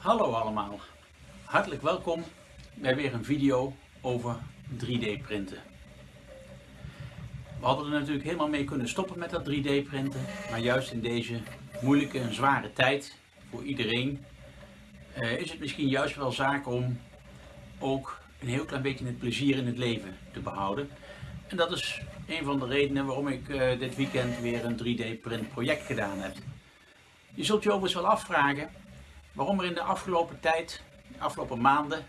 Hallo allemaal, hartelijk welkom bij weer een video over 3D printen. We hadden er natuurlijk helemaal mee kunnen stoppen met dat 3D printen, maar juist in deze moeilijke en zware tijd voor iedereen uh, is het misschien juist wel zaak om ook een heel klein beetje het plezier in het leven te behouden. En dat is een van de redenen waarom ik uh, dit weekend weer een 3D print project gedaan heb. Je zult je overigens wel afvragen waarom er in de afgelopen tijd, de afgelopen maanden,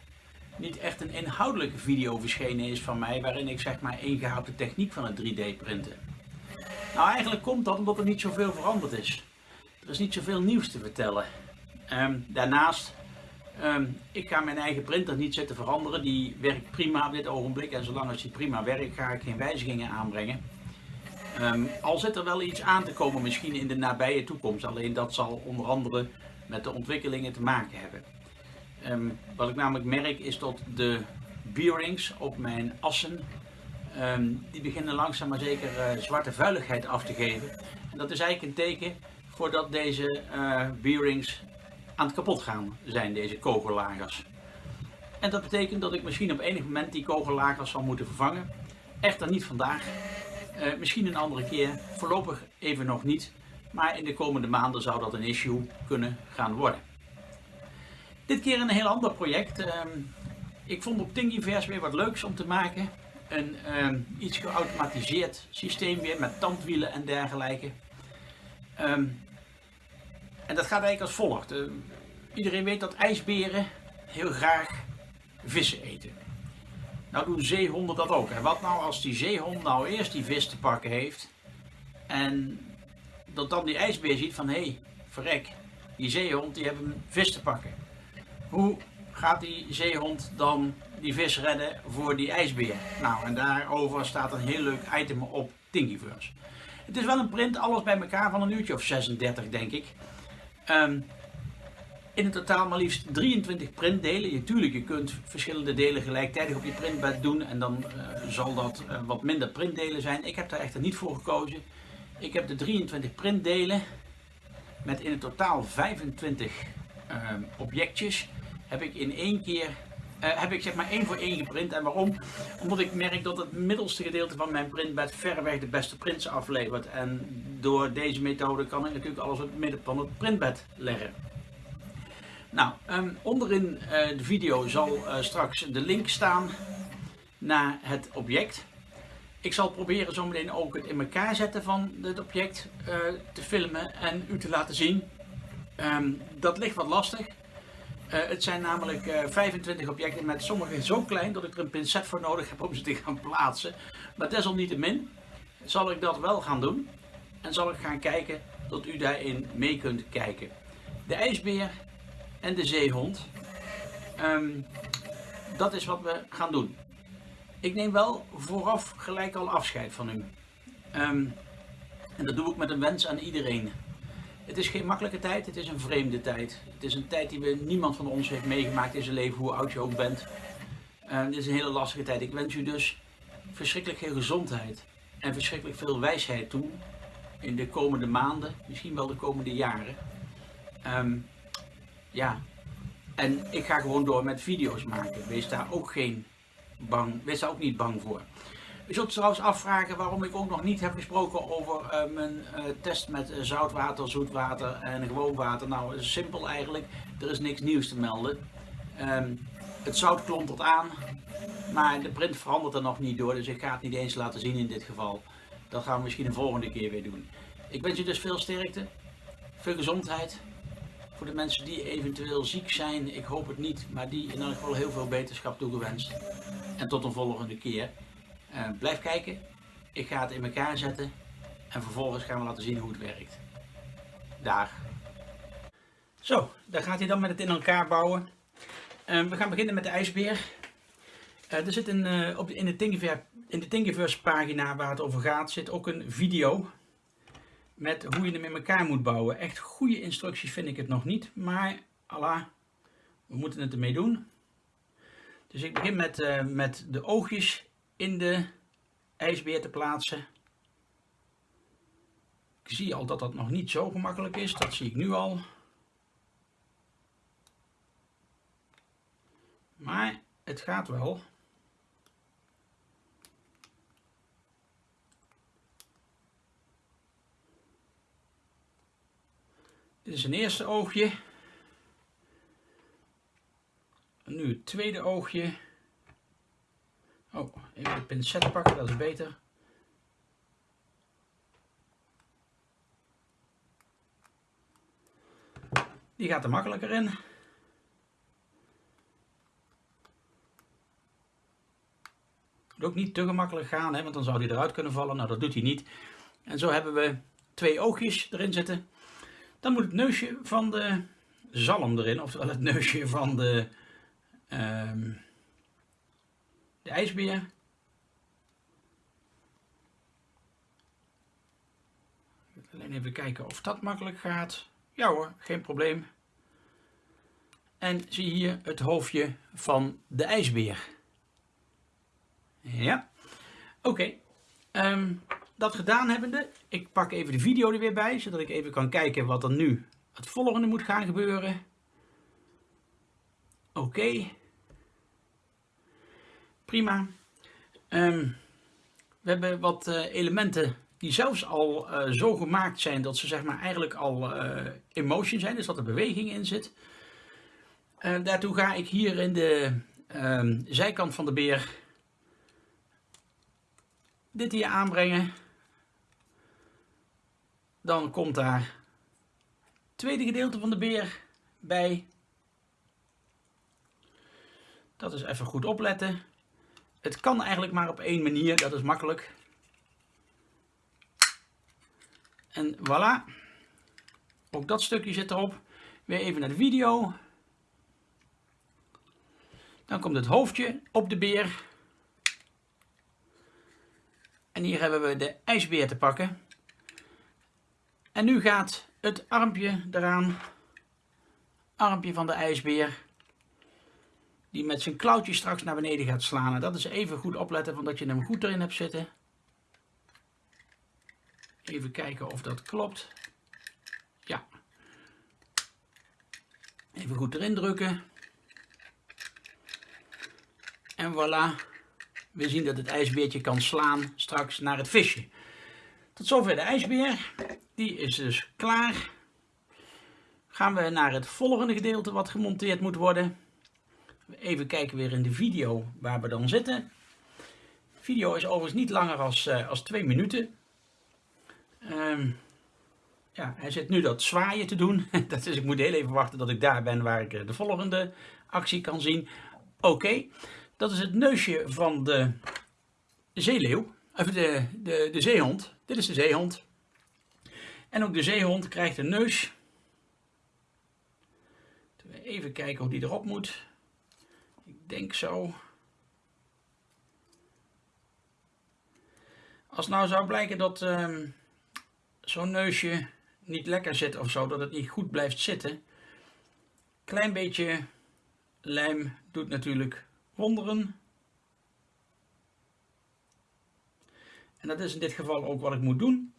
niet echt een inhoudelijke video verschenen is van mij waarin ik zeg maar ingehaald de techniek van het 3D printen. Nou eigenlijk komt dat omdat er niet zoveel veranderd is. Er is niet zoveel nieuws te vertellen. Um, daarnaast, um, ik ga mijn eigen printer niet zitten veranderen. Die werkt prima op dit ogenblik en zolang als die prima werkt ga ik geen wijzigingen aanbrengen. Um, al zit er wel iets aan te komen misschien in de nabije toekomst. Alleen dat zal onder andere met de ontwikkelingen te maken hebben. Um, wat ik namelijk merk is dat de bearings op mijn assen, um, die beginnen langzaam maar zeker uh, zwarte vuiligheid af te geven. En dat is eigenlijk een teken voordat deze uh, bearings aan het kapot gaan zijn, deze kogellagers. En dat betekent dat ik misschien op enig moment die kogellagers zal moeten vervangen. Echter niet vandaag, uh, misschien een andere keer, voorlopig even nog niet. Maar in de komende maanden zou dat een issue kunnen gaan worden. Dit keer een heel ander project. Um, ik vond op Thingiverse weer wat leuks om te maken. Een um, iets geautomatiseerd systeem weer met tandwielen en dergelijke. Um, en dat gaat eigenlijk als volgt. Iedereen weet dat ijsberen heel graag vissen eten. Nou doen zeehonden dat ook. En wat nou als die zeehond nou eerst die vis te pakken heeft en dat dan die ijsbeer ziet van hé, hey, verrek, die zeehond die heeft een vis te pakken. Hoe gaat die zeehond dan die vis redden voor die ijsbeer? Nou, en daarover staat een heel leuk item op Thingiverse. Het is wel een print, alles bij elkaar van een uurtje of 36 denk ik. Um, in het totaal maar liefst 23 printdelen. Je, tuurlijk, je kunt verschillende delen gelijktijdig op je printbed doen en dan uh, zal dat uh, wat minder printdelen zijn. Ik heb daar echter niet voor gekozen. Ik heb de 23 printdelen met in het totaal 25 uh, objectjes heb ik in één keer uh, heb ik zeg maar één voor één geprint. En waarom? Omdat ik merk dat het middelste gedeelte van mijn printbed verreweg de beste prints aflevert. En door deze methode kan ik natuurlijk alles op het midden van het printbed leggen. Nou, um, onderin uh, de video zal uh, straks de link staan naar het object. Ik zal proberen zometeen ook het in elkaar zetten van het object uh, te filmen en u te laten zien. Um, dat ligt wat lastig. Uh, het zijn namelijk uh, 25 objecten met sommige zo klein dat ik er een pincet voor nodig heb om ze te gaan plaatsen. Maar desalniettemin zal ik dat wel gaan doen. En zal ik gaan kijken dat u daarin mee kunt kijken. De ijsbeer en de zeehond. Um, dat is wat we gaan doen. Ik neem wel vooraf gelijk al afscheid van u. Um, en dat doe ik met een wens aan iedereen. Het is geen makkelijke tijd, het is een vreemde tijd. Het is een tijd die we, niemand van ons heeft meegemaakt in zijn leven, hoe oud je ook bent. Uh, dit is een hele lastige tijd. Ik wens u dus verschrikkelijk veel gezondheid en verschrikkelijk veel wijsheid toe in de komende maanden, misschien wel de komende jaren. Um, ja, en ik ga gewoon door met video's maken. Wees daar ook geen bang, wees daar ook niet bang voor. U zult trouwens afvragen waarom ik ook nog niet heb gesproken over uh, mijn uh, test met uh, zoutwater, zoetwater en gewoon water. Nou, simpel eigenlijk. Er is niks nieuws te melden. Um, het zout klontert aan, maar de print verandert er nog niet door. Dus ik ga het niet eens laten zien in dit geval. Dat gaan we misschien een volgende keer weer doen. Ik wens u dus veel sterkte, veel gezondheid. Voor de mensen die eventueel ziek zijn, ik hoop het niet, maar die in elk geval heel veel beterschap toegewenst. En tot een volgende keer. Uh, blijf kijken, ik ga het in elkaar zetten en vervolgens gaan we laten zien hoe het werkt. Daar. Zo, daar gaat hij dan met het in elkaar bouwen. Uh, we gaan beginnen met de ijsbeer. Uh, er zit een, op in de Thingiverse pagina waar het over gaat, zit ook een video met hoe je hem in elkaar moet bouwen. Echt goede instructies vind ik het nog niet, maar Allah, we moeten het ermee doen. Dus ik begin met, uh, met de oogjes in de ijsbeer te plaatsen. Ik zie al dat dat nog niet zo gemakkelijk is, dat zie ik nu al. Maar het gaat wel. Dit is een eerste oogje. En nu het tweede oogje. Oh, even de pincet pakken, dat is beter. Die gaat er makkelijker in. Moet ook niet te gemakkelijk gaan, hè, want dan zou die eruit kunnen vallen. Nou, dat doet hij niet. En zo hebben we twee oogjes erin zitten. Dan moet het neusje van de zalm erin, oftewel het neusje van de, um, de ijsbeer. Alleen even kijken of dat makkelijk gaat. Ja hoor, geen probleem. En zie hier het hoofdje van de ijsbeer. Ja, oké. Ehm, dat gedaan hebbende, ik pak even de video er weer bij, zodat ik even kan kijken wat er nu het volgende moet gaan gebeuren. Oké. Prima. Ehm, we hebben wat uh, elementen die zelfs al uh, zo gemaakt zijn dat ze zeg maar eigenlijk al uh, in motion zijn, dus dat er beweging in zit. daartoe ga ik hier in de um, zijkant van de beer dit hier aanbrengen. Dan komt daar het tweede gedeelte van de beer bij. Dat is even goed opletten. Het kan eigenlijk maar op één manier, dat is makkelijk. En voilà. Ook dat stukje zit erop. Weer even naar de video. Dan komt het hoofdje op de beer. En hier hebben we de ijsbeer te pakken. En nu gaat het armpje eraan. Armpje van de ijsbeer. Die met zijn klauwtje straks naar beneden gaat slaan. En dat is even goed opletten van dat je hem goed erin hebt zitten. Even kijken of dat klopt. Ja. Even goed erin drukken. En voilà. We zien dat het ijsbeertje kan slaan straks naar het visje. Tot zover de ijsbeer. Die is dus klaar. Gaan we naar het volgende gedeelte wat gemonteerd moet worden. Even kijken weer in de video waar we dan zitten. De video is overigens niet langer als, uh, als twee minuten. Um, ja, hij zit nu dat zwaaien te doen. dat is, ik moet heel even wachten dat ik daar ben waar ik eh, de volgende actie kan zien. Oké, dat is het neusje van de zeeleeuw. Of de, de, de zeehond. Dit is de zeehond. En ook de zeehond krijgt een neus. Even kijken hoe die erop moet. Ik denk zo. Als nou zou blijken dat um, zo'n neusje niet lekker zit of zo, dat het niet goed blijft zitten. Klein beetje lijm doet natuurlijk wonderen. En dat is in dit geval ook wat ik moet doen.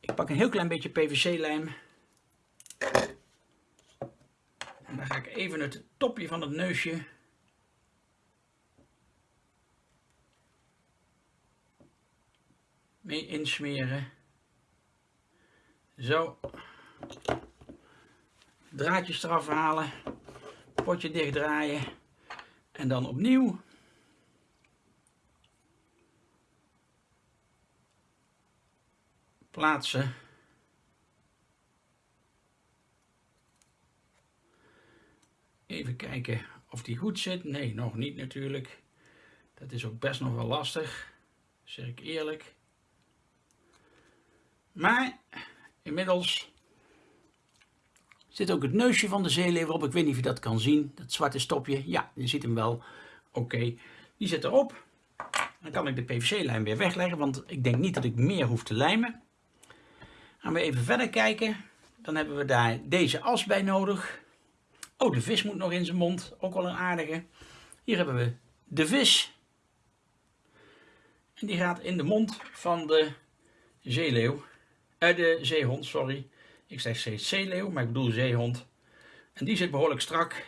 Ik pak een heel klein beetje PVC-lijm. En dan ga ik even het topje van het neusje mee insmeren. Zo. Draadjes eraf halen. Potje dicht draaien. En dan opnieuw. Plaatsen. Even kijken of die goed zit. Nee, nog niet natuurlijk. Dat is ook best nog wel lastig. Zeg ik eerlijk. Maar inmiddels zit ook het neusje van de zeeleeuw op. Ik weet niet of je dat kan zien. Dat zwarte stopje. Ja, je ziet hem wel. Oké, die zit erop. Dan kan ik de PVC-lijm weer wegleggen, want ik denk niet dat ik meer hoef te lijmen. Gaan we even verder kijken. Dan hebben we daar deze as bij nodig. Oh, de vis moet nog in zijn mond. Ook wel een aardige. Hier hebben we de vis. En die gaat in de mond van de zeeleeuw. Eh, de zeehond, sorry. Ik zeg steeds zeeleeuw, maar ik bedoel zeehond. En die zit behoorlijk strak.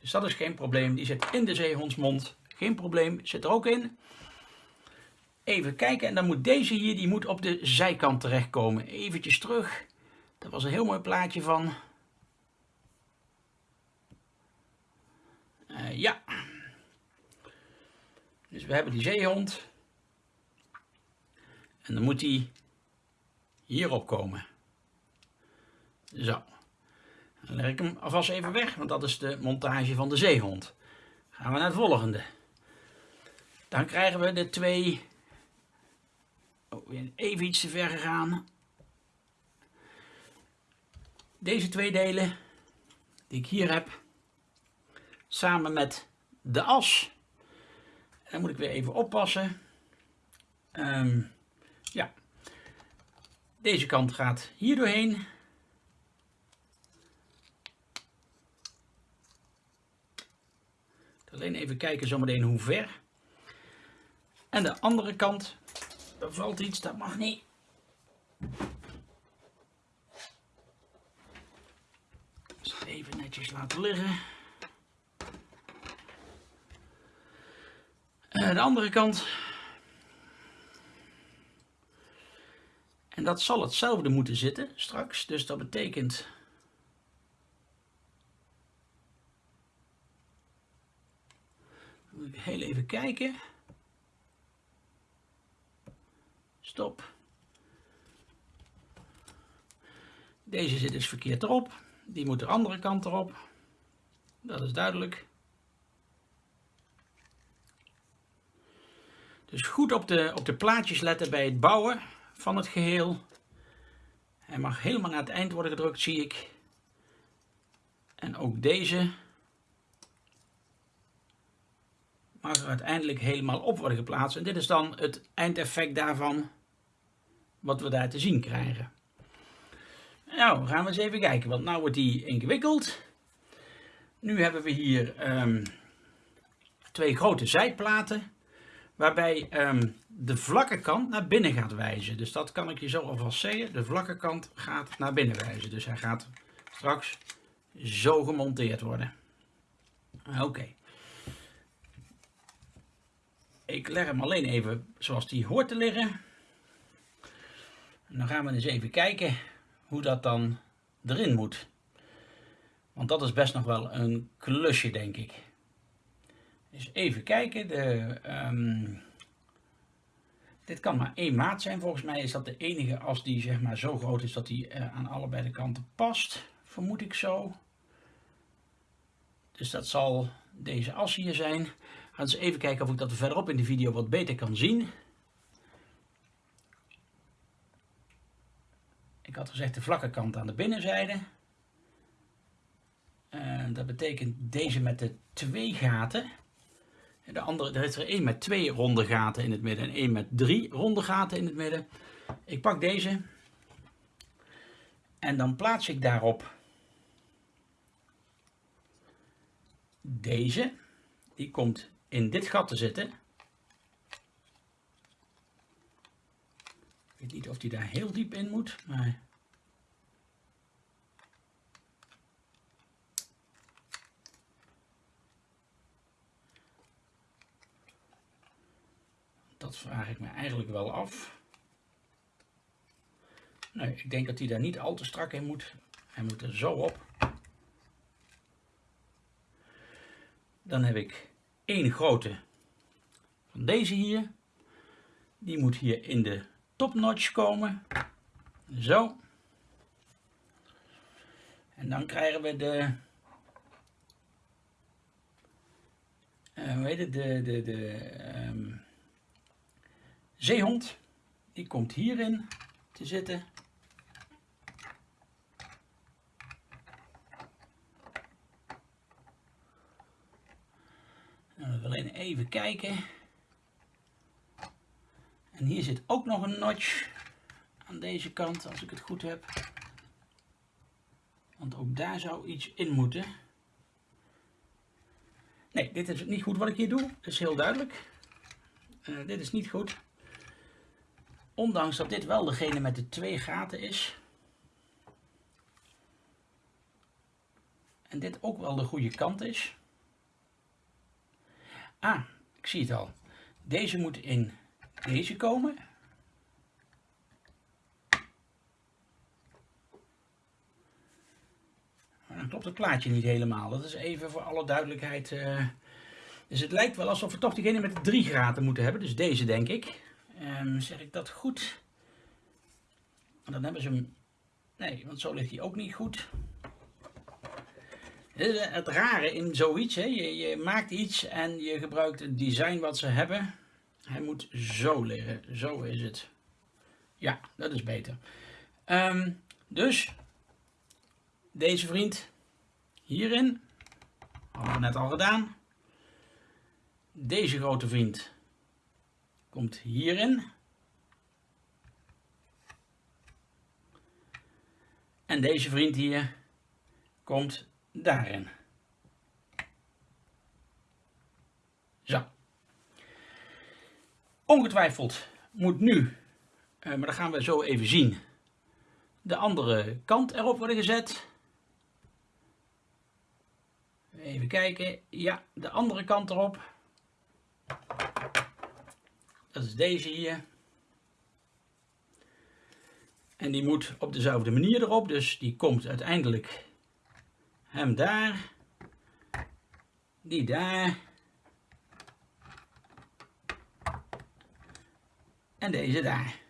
Dus dat is geen probleem. Die zit in de zeehondsmond. Geen probleem. Zit er ook in. Even kijken. En dan moet deze hier, die moet op de zijkant terechtkomen. Eventjes terug. Dat was een heel mooi plaatje van. Uh, ja. Dus we hebben die zeehond. En dan moet hij hierop komen. Zo. Dan leg ik hem alvast even weg, want dat is de montage van de zeehond. Gaan we naar het volgende. Dan krijgen we de twee... Oh, even iets te ver gegaan. Deze twee delen die ik hier heb, samen met de as. En dan moet ik weer even oppassen. Um, ja, deze kant gaat hier doorheen. Alleen even kijken zometeen hoe ver. En de andere kant, er valt iets, dat mag niet. Even netjes laten liggen. En de andere kant. En dat zal hetzelfde moeten zitten straks. Dus dat betekent moet ik heel even kijken. Stop. Deze zit dus verkeerd erop. Die moet de andere kant erop. Dat is duidelijk. Dus goed op de, op de plaatjes letten bij het bouwen van het geheel. Hij mag helemaal naar het eind worden gedrukt, zie ik. En ook deze mag er uiteindelijk helemaal op worden geplaatst. En dit is dan het eindeffect daarvan wat we daar te zien krijgen. Nou, gaan we eens even kijken, want nu wordt die ingewikkeld. Nu hebben we hier um, twee grote zijplaten, waarbij um, de vlakke kant naar binnen gaat wijzen. Dus dat kan ik je zo alvast zeggen. De vlakke kant gaat naar binnen wijzen. Dus hij gaat straks zo gemonteerd worden. Oké. Ik leg hem alleen even zoals die hoort te liggen. Dan gaan we eens even kijken hoe dat dan erin moet. Want dat is best nog wel een klusje, denk ik. Dus even kijken. De, um, dit kan maar één maat zijn. Volgens mij is dat de enige as die zeg maar, zo groot is dat die uh, aan allebei de kanten past. Vermoed ik zo. Dus dat zal deze as hier zijn. Gaan eens even kijken of ik dat verderop in de video wat beter kan zien. Ik had gezegd de vlakke kant aan de binnenzijde. En dat betekent deze met de twee gaten. De andere, er is er één met twee ronde gaten in het midden en één met drie ronde gaten in het midden. Ik pak deze en dan plaats ik daarop deze. Die komt in dit gat te zitten. Weet niet of die daar heel diep in moet, maar... Dat vraag ik me eigenlijk wel af. Nee, ik denk dat hij daar niet al te strak in moet. Hij moet er zo op. Dan heb ik één grote van deze hier. Die moet hier in de topnotch komen. Zo. En dan krijgen we de... Uh, hoe heet? De, de, de um, zeehond. Die komt hierin te zitten. alleen even kijken. En hier zit ook nog een notch aan deze kant, als ik het goed heb. Want ook daar zou iets in moeten. Nee, dit is niet goed wat ik hier doe. Dat is heel duidelijk. Uh, dit is niet goed. Ondanks dat dit wel degene met de twee gaten is. En dit ook wel de goede kant is. Ah, ik zie het al. Deze moet in deze komen. Maar dan klopt het plaatje niet helemaal. Dat is even voor alle duidelijkheid. Uh, dus het lijkt wel alsof we toch degene met de drie graden moeten hebben. Dus deze denk ik. Um, zeg ik dat goed? Dan hebben ze hem... Nee, want zo ligt hij ook niet goed. Het rare in zoiets, hè? Je, je maakt iets en je gebruikt het design wat ze hebben. Hij moet zo liggen, zo is het. Ja, dat is beter. Um, dus, deze vriend hierin, hadden we net al gedaan. Deze grote vriend komt hierin. En deze vriend hier komt daarin. Zo. Ongetwijfeld moet nu, eh, maar dat gaan we zo even zien, de andere kant erop worden gezet. Even kijken. Ja, de andere kant erop. Dat is deze hier. En die moet op dezelfde manier erop. Dus die komt uiteindelijk hem daar. Die daar. En deze daar.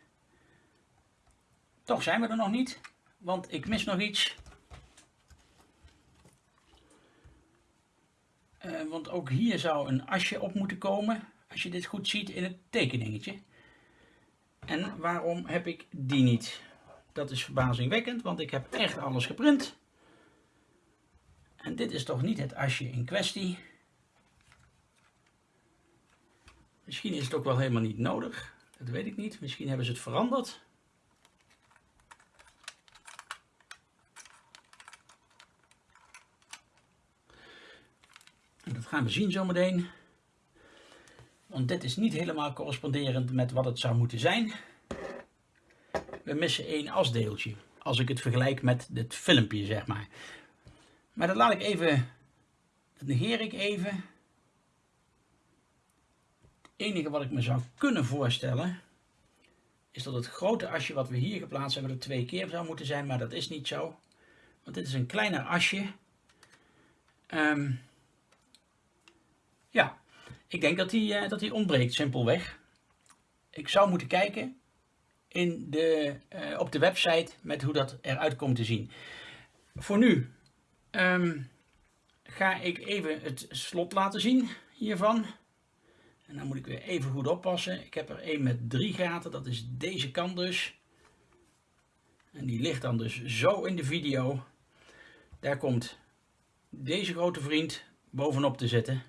Toch zijn we er nog niet. Want ik mis nog iets. Uh, want ook hier zou een asje op moeten komen. Als je dit goed ziet in het tekeningetje. En waarom heb ik die niet? Dat is verbazingwekkend, want ik heb echt alles geprint. En dit is toch niet het asje in kwestie. Misschien is het ook wel helemaal niet nodig. Dat weet ik niet. Misschien hebben ze het veranderd. En dat gaan we zien zometeen. Want dit is niet helemaal corresponderend met wat het zou moeten zijn. We missen één asdeeltje. Als ik het vergelijk met dit filmpje, zeg maar. Maar dat laat ik even, dat negeer ik even. Enige wat ik me zou kunnen voorstellen, is dat het grote asje wat we hier geplaatst hebben er twee keer zou moeten zijn, maar dat is niet zo. Want dit is een kleiner asje. Um, ja, ik denk dat die, uh, dat die ontbreekt, simpelweg. Ik zou moeten kijken in de, uh, op de website met hoe dat eruit komt te zien. Voor nu um, ga ik even het slot laten zien hiervan. En dan moet ik weer even goed oppassen. Ik heb er een met drie gaten, dat is deze kant dus. En die ligt dan dus zo in de video. Daar komt deze grote vriend bovenop te zitten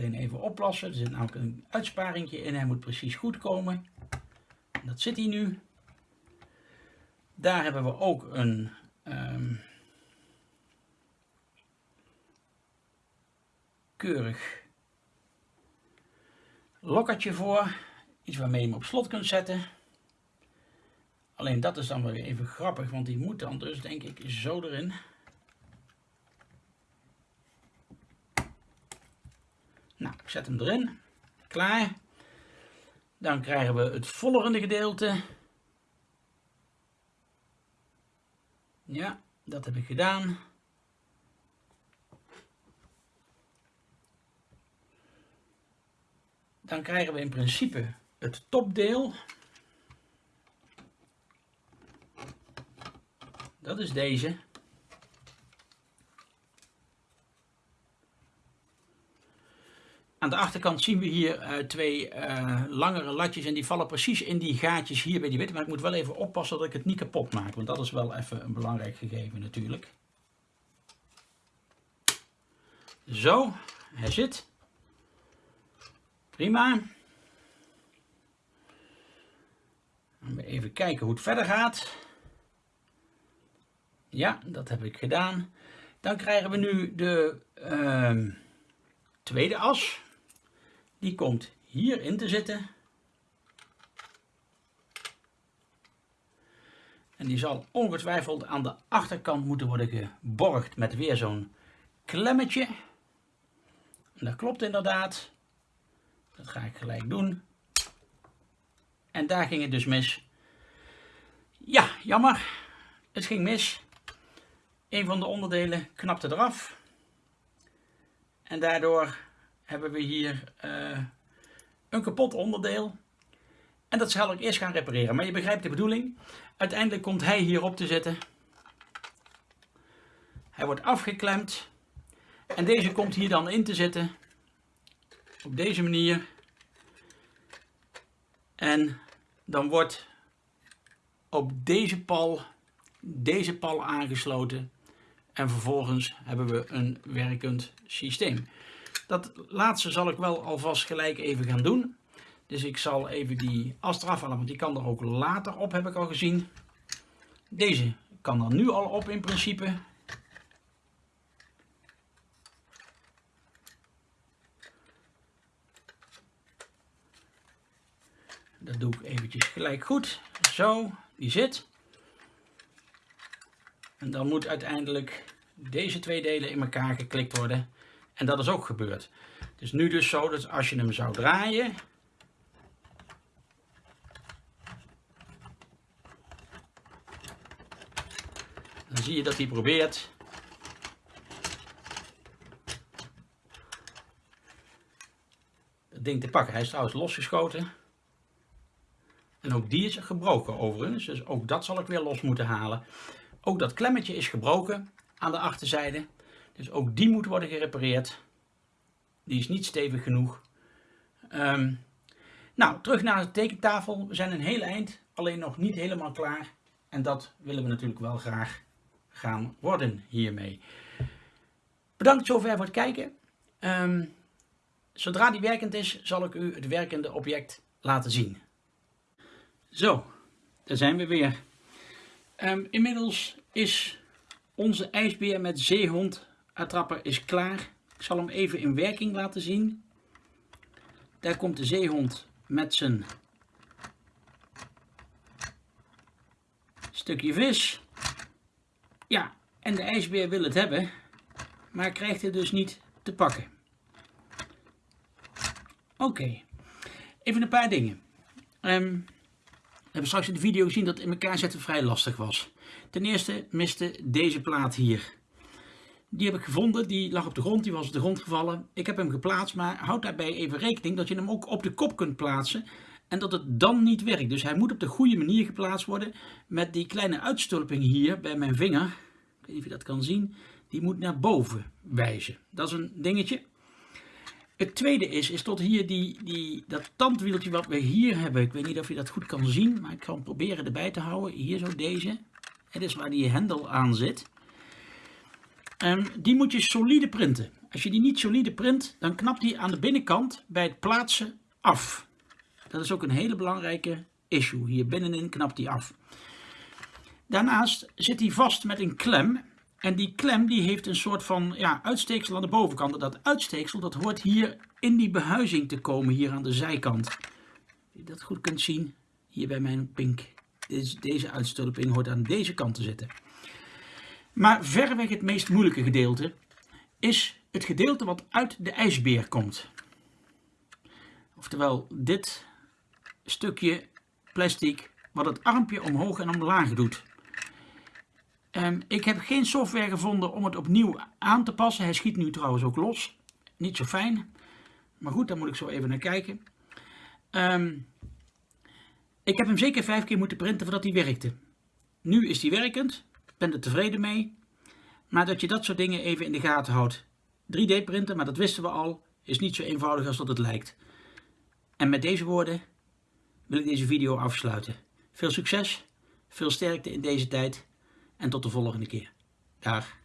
alleen even oplossen. Er zit namelijk een uitsparingje in. Hij moet precies goed komen. dat zit hij nu. Daar hebben we ook een um, keurig lokkertje voor. Iets waarmee je hem op slot kunt zetten. Alleen dat is dan weer even grappig, want die moet dan dus denk ik zo erin. Nou, ik zet hem erin. Klaar. Dan krijgen we het volgende gedeelte. Ja, dat heb ik gedaan. Dan krijgen we in principe het topdeel. Dat is deze. Aan de achterkant zien we hier uh, twee uh, langere latjes en die vallen precies in die gaatjes hier bij die witte. Maar ik moet wel even oppassen dat ik het niet kapot maak, want dat is wel even een belangrijk gegeven natuurlijk. Zo, hij zit. Prima. Even kijken hoe het verder gaat. Ja, dat heb ik gedaan. Dan krijgen we nu de uh, tweede as. Die komt hierin te zitten. En die zal ongetwijfeld aan de achterkant moeten worden geborgd met weer zo'n klemmetje. Dat klopt inderdaad. Dat ga ik gelijk doen. En daar ging het dus mis. Ja, jammer. Het ging mis. Een van de onderdelen knapte eraf. En daardoor hebben we hier uh, een kapot onderdeel. En dat zal ik eerst gaan repareren. Maar je begrijpt de bedoeling. Uiteindelijk komt hij hierop te zitten. Hij wordt afgeklemd. En deze komt hier dan in te zitten. Op deze manier. En dan wordt op deze pal deze pal aangesloten. En vervolgens hebben we een werkend systeem. Dat laatste zal ik wel alvast gelijk even gaan doen. Dus ik zal even die as eraf halen, want die kan er ook later op, heb ik al gezien. Deze kan er nu al op in principe. Dat doe ik eventjes gelijk goed. Zo, die zit. En dan moet uiteindelijk deze twee delen in elkaar geklikt worden. En dat is ook gebeurd. Het is nu dus zo dat als je hem zou draaien, dan zie je dat hij probeert het ding te pakken. Hij is trouwens losgeschoten. En ook die is gebroken overigens, dus ook dat zal ik weer los moeten halen. Ook dat klemmetje is gebroken aan de achterzijde, dus ook die moet worden gerepareerd. Die is niet stevig genoeg. Um, nou, terug naar de tekentafel. We zijn een heel eind, alleen nog niet helemaal klaar. En dat willen we natuurlijk wel graag gaan worden hiermee. Bedankt zover voor het kijken. Um, zodra die werkend is, zal ik u het werkende object laten zien. Zo, daar zijn we weer. Um, inmiddels is onze ijsbeer met zeehond attrapper is klaar. Ik zal hem even in werking laten zien. Daar komt de zeehond met zijn stukje vis. Ja, en de ijsbeer wil het hebben, maar krijgt het dus niet te pakken. Oké, even een paar dingen. Um, we hebben straks in de video gezien dat in elkaar zetten vrij lastig was. Ten eerste miste deze plaat hier. Die heb ik gevonden, die lag op de grond, die was op de grond gevallen. Ik heb hem geplaatst, maar houd daarbij even rekening dat je hem ook op de kop kunt plaatsen. En dat het dan niet werkt. Dus hij moet op de goede manier geplaatst worden. Met die kleine uitstulping hier bij mijn vinger. Ik weet niet of je dat kan zien. Die moet naar boven wijzen. Dat is een dingetje. Het tweede is, is tot hier die, die, dat tandwieltje wat we hier hebben. Ik weet niet of je dat goed kan zien, maar ik ga hem proberen erbij te houden. Hier zo deze. Het is waar die hendel aan zit. Um, die moet je solide printen. Als je die niet solide print, dan knapt die aan de binnenkant bij het plaatsen af. Dat is ook een hele belangrijke issue. Hier binnenin knapt die af. Daarnaast zit hij vast met een klem. En die klem die heeft een soort van ja, uitsteeksel aan de bovenkant. Dat uitsteeksel dat hoort hier in die behuizing te komen, hier aan de zijkant. Als je dat goed kunt zien, hier bij mijn pink. Deze, deze uitstulping hoort aan deze kant te zitten. Maar verreweg het meest moeilijke gedeelte is het gedeelte wat uit de ijsbeer komt. Oftewel dit stukje plastic wat het armpje omhoog en omlaag doet. Um, ik heb geen software gevonden om het opnieuw aan te passen. Hij schiet nu trouwens ook los. Niet zo fijn. Maar goed, daar moet ik zo even naar kijken. Um, ik heb hem zeker vijf keer moeten printen voordat hij werkte. Nu is hij werkend. Ben er tevreden mee. Maar dat je dat soort dingen even in de gaten houdt. 3D printen, maar dat wisten we al, is niet zo eenvoudig als dat het lijkt. En met deze woorden wil ik deze video afsluiten. Veel succes, veel sterkte in deze tijd en tot de volgende keer. Dag.